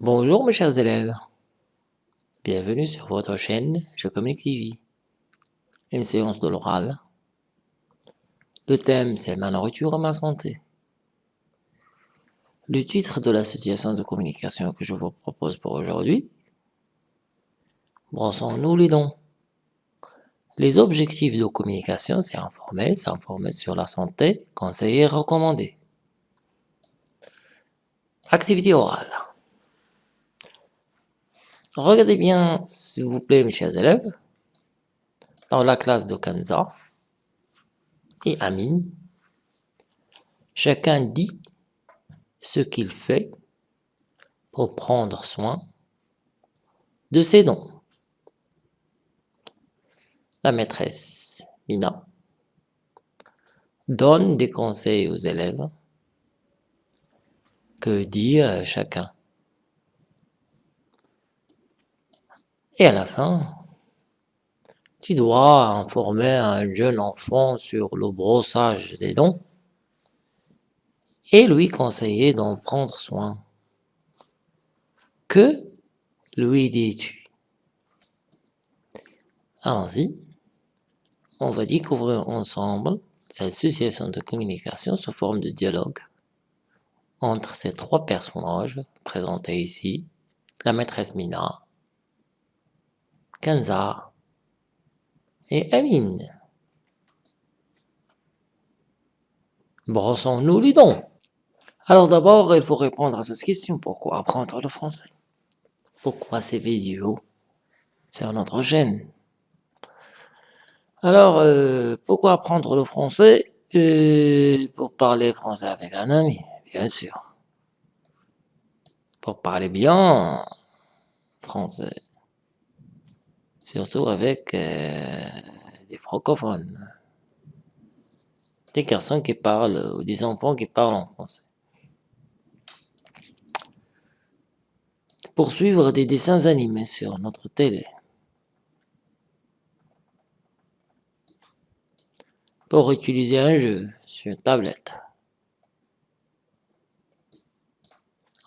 Bonjour mes chers élèves, bienvenue sur votre chaîne Je Communique TV, une séance de l'oral. Le thème c'est ma nourriture et ma santé. Le titre de l'association de communication que je vous propose pour aujourd'hui, brossons-nous les dents. Les objectifs de communication, c'est informer, s'informer sur la santé, conseiller, recommander. Activité orale. Regardez bien, s'il vous plaît, mes chers élèves, dans la classe de Kanza et Amine, chacun dit ce qu'il fait pour prendre soin de ses dents la maîtresse Mina donne des conseils aux élèves. Que dire chacun? Et à la fin, tu dois informer un jeune enfant sur le brossage des dents et lui conseiller d'en prendre soin. Que lui dis-tu? Allons-y on va découvrir ensemble cette association de communication sous forme de dialogue entre ces trois personnages présentés ici, la maîtresse Mina, Kenza et Amine. Brossons-nous les dents. Alors d'abord, il faut répondre à cette question. Pourquoi apprendre le français? Pourquoi ces vidéos sur notre chaîne? Alors, euh, pourquoi apprendre le français euh, Pour parler français avec un ami, bien sûr. Pour parler bien français. Surtout avec euh, des francophones. Des garçons qui parlent, ou des enfants qui parlent en français. Pour suivre des dessins animés sur notre télé. Pour utiliser un jeu sur tablette.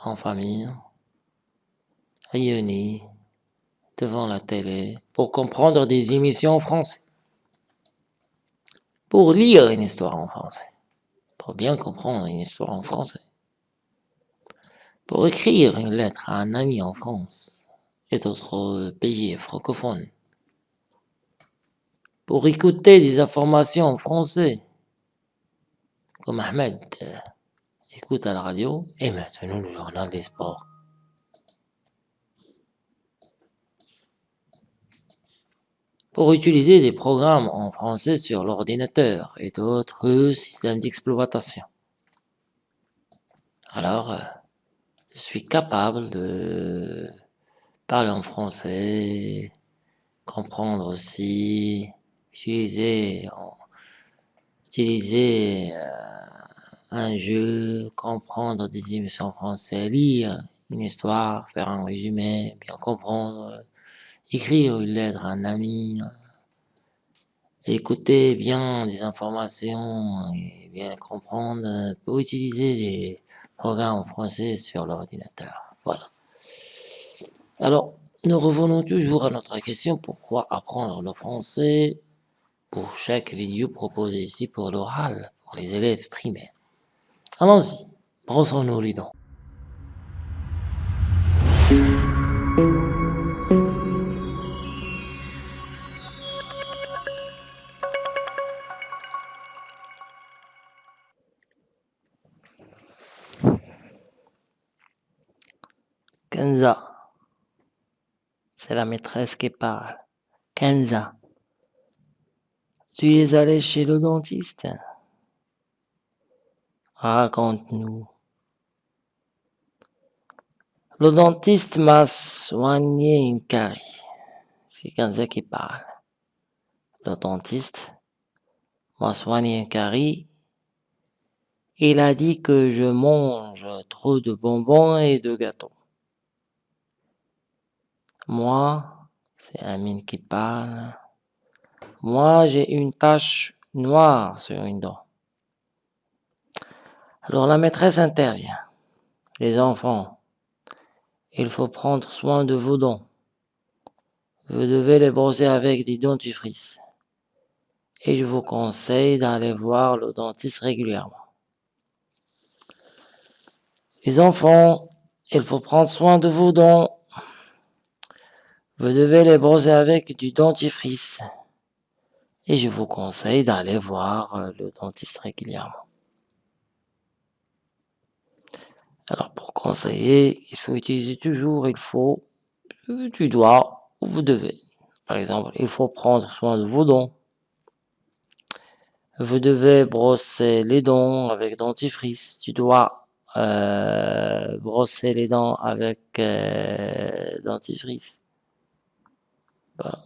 En famille, réunis devant la télé pour comprendre des émissions en français. Pour lire une histoire en français. Pour bien comprendre une histoire en français. Pour écrire une lettre à un ami en France et d'autres pays francophones pour écouter des informations en français, comme Ahmed euh, écoute à la radio, et maintenant le journal des sports. Pour utiliser des programmes en français sur l'ordinateur et d'autres systèmes d'exploitation. Alors, euh, je suis capable de parler en français, comprendre aussi utiliser, utiliser euh, un jeu, comprendre des émissions françaises, lire une histoire, faire un résumé, bien comprendre, écrire une lettre à un ami, écouter bien des informations et bien comprendre pour utiliser des programmes français sur l'ordinateur. Voilà. Alors, nous revenons toujours à notre question, pourquoi apprendre le français? Pour chaque vidéo proposée ici pour l'oral, pour les élèves primaires. Allons-y, brossons-nous les dents. Kenza, c'est la maîtresse qui parle. Kenza, tu es allé chez le dentiste Raconte-nous. Le dentiste m'a soigné une carie. C'est Kanza qui parle. Le dentiste m'a soigné une carie. Il a dit que je mange trop de bonbons et de gâteaux. Moi, c'est Amine qui parle. Moi, j'ai une tache noire sur une dent. Alors la maîtresse intervient. Les enfants, il faut prendre soin de vos dents. Vous devez les brosser avec des dentifrices. Et je vous conseille d'aller voir le dentiste régulièrement. Les enfants, il faut prendre soin de vos dents. Vous devez les brosser avec du dentifrice. Et je vous conseille d'aller voir euh, le dentiste régulièrement. Alors pour conseiller, il faut utiliser toujours, il faut, tu dois, ou vous devez. Par exemple, il faut prendre soin de vos dents. Vous devez brosser les dents avec dentifrice. Tu dois euh, brosser les dents avec euh, dentifrice. Voilà.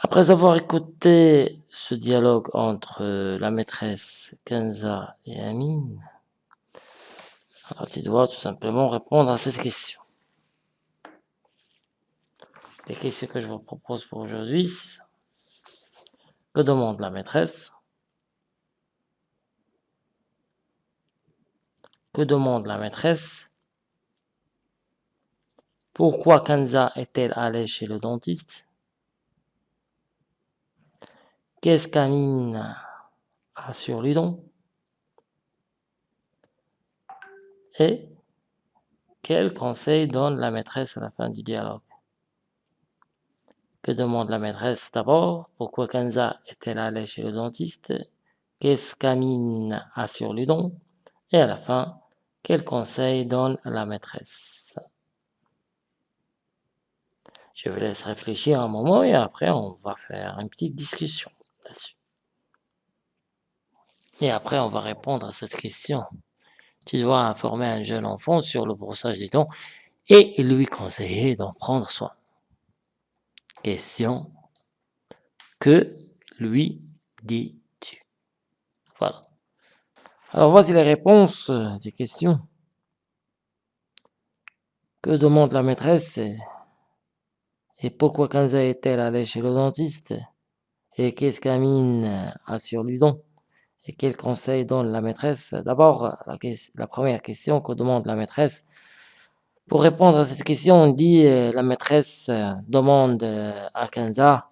Après avoir écouté ce dialogue entre la maîtresse Kenza et Amine, alors tu dois tout simplement répondre à cette question. Les questions que je vous propose pour aujourd'hui, c'est ça. Que demande la maîtresse? Que demande la maîtresse? Pourquoi Kenza est-elle allée chez le dentiste? Qu'est-ce qu'Amine a sur dents Et quel conseil donne la maîtresse à la fin du dialogue? Que demande la maîtresse d'abord? Pourquoi Kenza est-elle allée chez le dentiste? Qu'est-ce qu'Amine a sur dents Et à la fin, quel conseil donne la maîtresse? Je vous laisse réfléchir un moment et après on va faire une petite discussion. Et après, on va répondre à cette question. Tu dois informer un jeune enfant sur le brossage des dents et lui conseiller d'en prendre soin. Question. Que lui dis-tu? Voilà. Alors voici les réponses des questions. Que demande la maîtresse et pourquoi Kanza est-elle allée chez le dentiste? Et qu'est-ce qu'Amine a sur Ludon Et quel conseil donne la maîtresse? D'abord, la, première question que demande la maîtresse. Pour répondre à cette question, on dit euh, la maîtresse euh, demande euh, à Kenza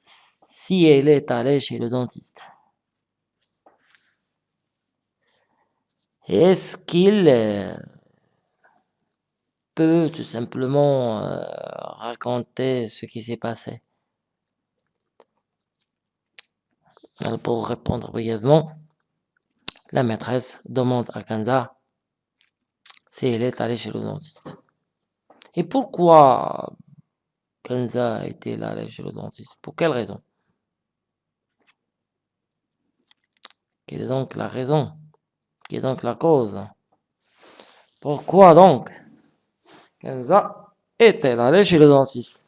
si elle est allée chez le dentiste. Est-ce qu'il peut tout simplement euh, raconter ce qui s'est passé. Alors pour répondre brièvement, la maîtresse demande à Kanza si elle est allée chez le dentiste. Et pourquoi Kanza était allée chez le dentiste? Pour quelle raison? Quelle est donc la raison? Quelle est donc la cause? Pourquoi donc Kenza est-elle allée chez le dentiste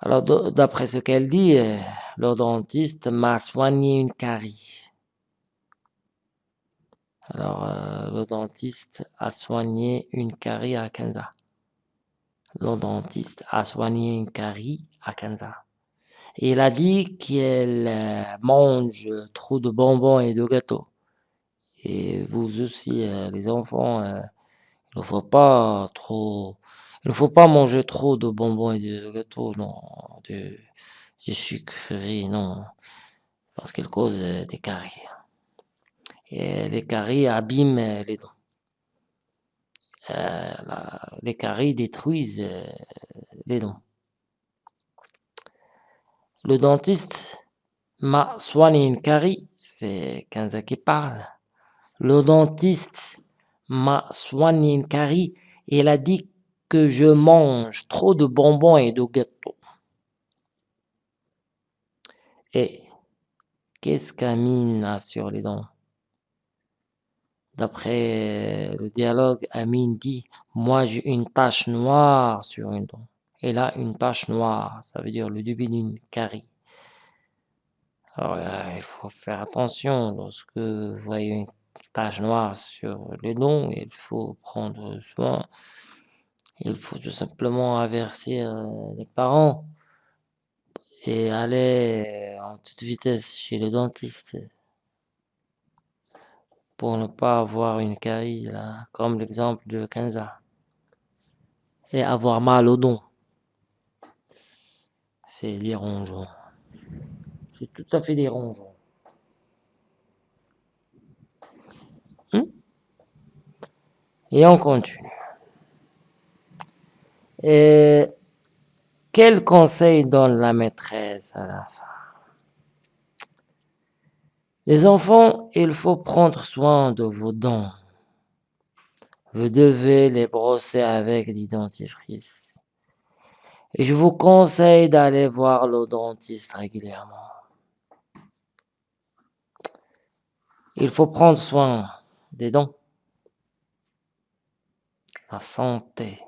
Alors, d'après ce qu'elle dit, euh, le dentiste m'a soigné une carie. Alors, euh, le dentiste a soigné une carie à Kenza. Le dentiste a soigné une carie à Kenza. il a dit qu'elle euh, mange trop de bonbons et de gâteaux. Et vous aussi, les enfants, il ne faut pas trop, manger trop de bonbons et de gâteaux, non, de, sucreries, non, parce qu'ils causent des caries. Et les caries abîment les dents. Euh, les caries détruisent euh, les dents. Le dentiste m'a soigné une carie, c'est Kenza qui parle. Le dentiste m'a soigné une carie elle a dit que je mange trop de bonbons et de gâteaux. Et qu'est-ce qu'Amine a sur les dents? D'après le dialogue, Amine dit « Moi, j'ai une tache noire sur une dent. » Et là, une tache noire, ça veut dire le début d'une carie. Alors, euh, il faut faire attention lorsque vous voyez une tache noire sur les dents, il faut prendre soin. Il faut tout simplement avertir euh, les parents et aller en toute vitesse chez le dentiste pour ne pas avoir une carie, comme l'exemple de Kenza, et avoir mal au don. C'est dérangeant. C'est tout à fait. Hmm? Et on continue. Et quel conseil donne la maîtresse à la fin Les enfants, il faut prendre soin de vos dents. Vous devez les brosser avec des dentifrice. Et je vous conseille d'aller voir le dentiste régulièrement. Il faut prendre soin des dents. La santé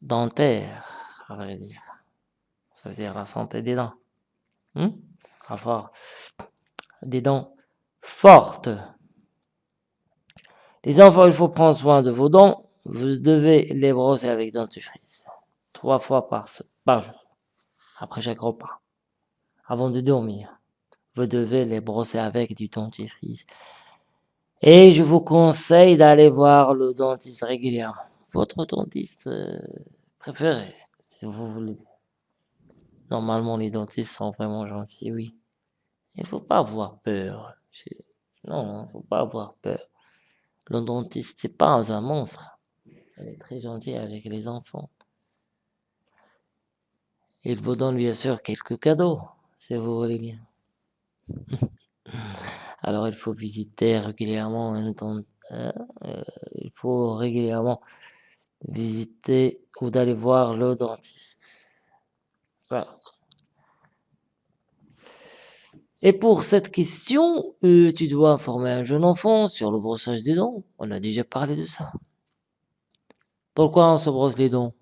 dentaire, à vrai dire. Ça veut dire la santé des dents. Hmm? Avoir des dents fortes. Les enfants, il faut prendre soin de vos dents. Vous devez les brosser avec dentifrice. Trois fois par, par jour. Après chaque repas. Avant de dormir. Vous devez les brosser avec du dentifrice. Et je vous conseille d'aller voir le dentiste régulièrement. Votre dentiste euh, préféré, si vous voulez. Normalement, les dentistes sont vraiment gentils, oui. Il faut pas avoir peur. Non, il faut pas avoir peur. Le dentiste, c'est pas un monstre. Il est très gentil avec les enfants. Il vous donne bien sûr quelques cadeaux, si vous voulez bien. Alors il faut visiter régulièrement un euh, il faut régulièrement visiter ou d'aller voir le dentiste. Voilà. Et pour cette question, euh, tu dois informer un jeune enfant sur le brossage des dents. On a déjà parlé de ça. Pourquoi on se brosse les dents?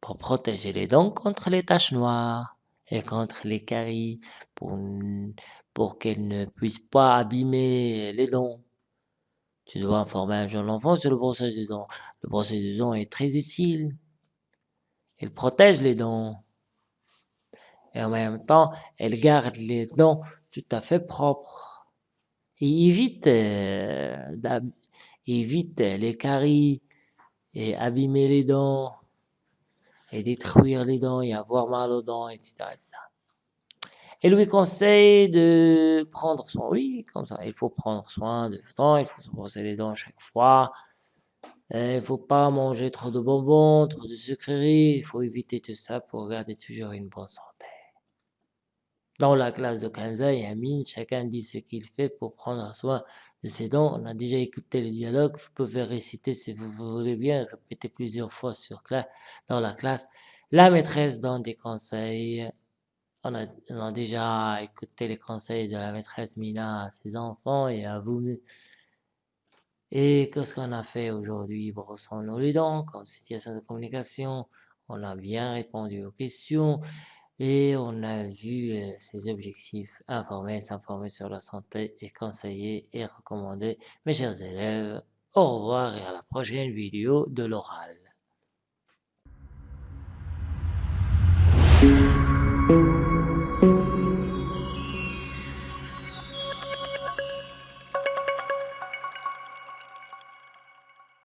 Pour protéger les dents contre les taches noires et contre les caries, pour, pour qu'elles ne puissent pas abîmer les dents. Tu dois informer un jeune enfant sur le brossage des dents. Le brossage des dents est très utile. Il protège les dents. Et en même temps, elle garde les dents tout à fait propres. Et évite, euh, évite les caries et abîmer les dents et détruire les dents et avoir mal aux dents, etc. Et lui conseille de prendre soin, oui, comme ça, il faut prendre soin de dents, il faut se brosser les dents chaque fois. Il faut pas manger trop de bonbons, trop de sucreries, il faut éviter tout ça pour garder toujours une bonne santé. Dans la classe de Kanza et Amine, chacun dit ce qu'il fait pour prendre soin de ses dents. On a déjà écouté le dialogue, vous pouvez réciter si vous voulez bien, répéter plusieurs fois sur dans la classe. La maîtresse donne des conseils on a, déjà écouté les conseils de la maîtresse Mina à ses enfants et à vous. Et qu'est-ce qu'on a fait aujourd'hui? Brossons-nous les dents, comme situation de communication. On a bien répondu aux questions et on a vu euh, ses objectifs, informer, s'informer sur la santé et conseiller et recommander. Mes chers élèves, au revoir et à la prochaine vidéo de l'oral.